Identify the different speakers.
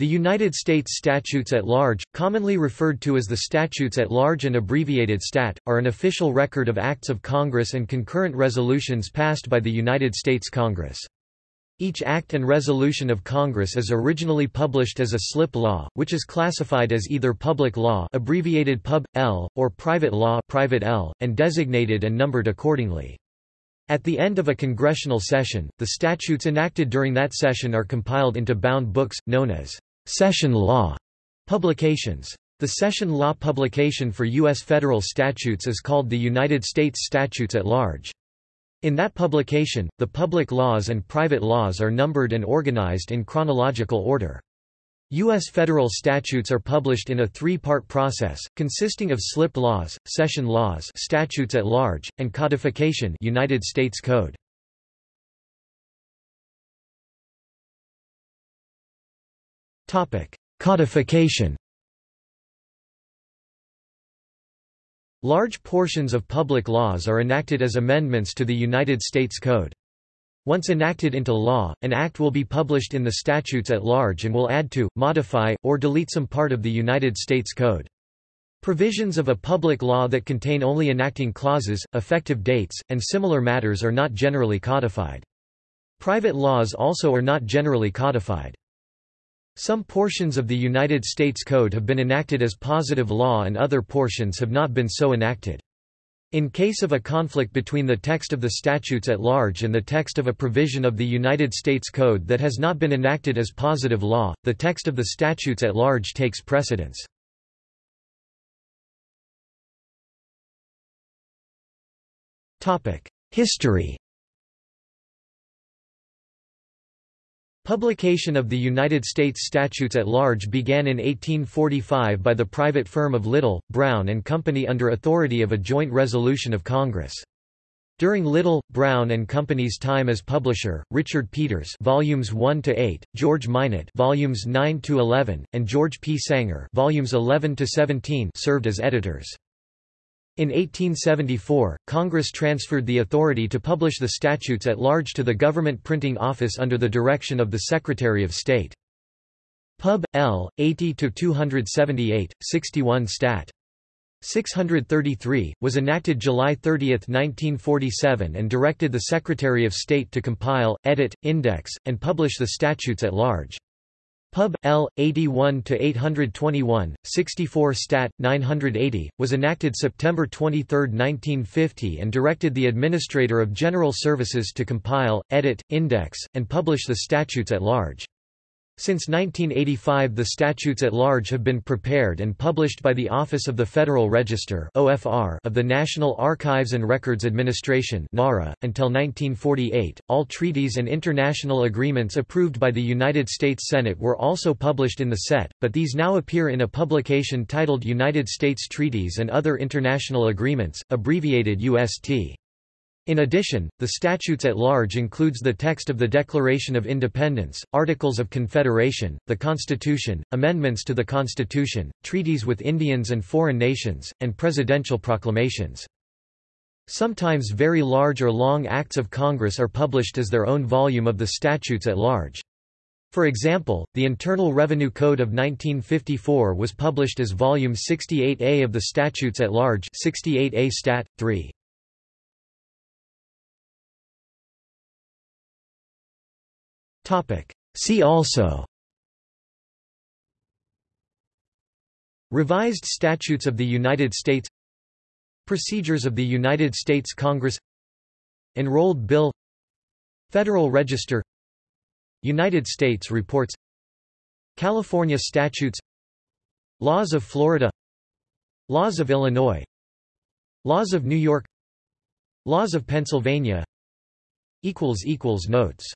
Speaker 1: The United States Statutes at Large, commonly referred to as the Statutes at Large and abbreviated STAT, are an official record of acts of Congress and concurrent resolutions passed by the United States Congress. Each act and resolution of Congress is originally published as a slip law, which is classified as either public law abbreviated Pub. L, or private law private L, and designated and numbered accordingly. At the end of a congressional session, the statutes enacted during that session are compiled into bound books, known as session law publications. The session law publication for U.S. federal statutes is called the United States Statutes at Large. In that publication, the public laws and private laws are numbered and organized in chronological order. U.S. federal statutes are published in a three-part process, consisting of slip laws, session laws statutes at large, and codification United States Code. Codification Large portions of public laws are enacted as amendments to the United States Code. Once enacted into law, an act will be published in the statutes at large and will add to, modify, or delete some part of the United States Code. Provisions of a public law that contain only enacting clauses, effective dates, and similar matters are not generally codified. Private laws also are not generally codified. Some portions of the United States Code have been enacted as positive law and other portions have not been so enacted. In case of a conflict between the text of the statutes at large and the text of a provision of the United States Code that has not been enacted as positive law, the text of the statutes at large takes precedence. History Publication of the United States Statutes at Large began in 1845 by the private firm of Little, Brown and Company under authority of a joint resolution of Congress. During Little, Brown and Company's time as publisher, Richard Peters volumes 1 to 8, George Minot volumes 9 to 11, and George P. Sanger volumes 11 to 17 served as editors. In 1874, Congress transferred the authority to publish the statutes at large to the Government Printing Office under the direction of the Secretary of State. Pub. L. 80-278, 61 Stat. 633, was enacted July 30, 1947 and directed the Secretary of State to compile, edit, index, and publish the statutes at large. Pub. L. 81-821, 64 Stat. 980, was enacted September 23, 1950 and directed the Administrator of General Services to compile, edit, index, and publish the statutes at large. Since 1985 the statutes at large have been prepared and published by the Office of the Federal Register of the National Archives and Records Administration .Until 1948, all treaties and international agreements approved by the United States Senate were also published in the SET, but these now appear in a publication titled United States Treaties and Other International Agreements, abbreviated UST. In addition, the statutes at large includes the text of the Declaration of Independence, Articles of Confederation, the Constitution, amendments to the Constitution, treaties with Indians and foreign nations, and presidential proclamations. Sometimes very large or long acts of Congress are published as their own volume of the statutes at large. For example, the Internal Revenue Code of 1954 was published as Volume 68A of the Statutes at Large 68A Stat. 3. See also. Revised Statutes of the United States. Procedures of the United States Congress. Enrolled Bill. Federal Register. United States Reports. California Statutes. Laws of Florida. Laws of Illinois. Laws of New York. Laws of Pennsylvania. Notes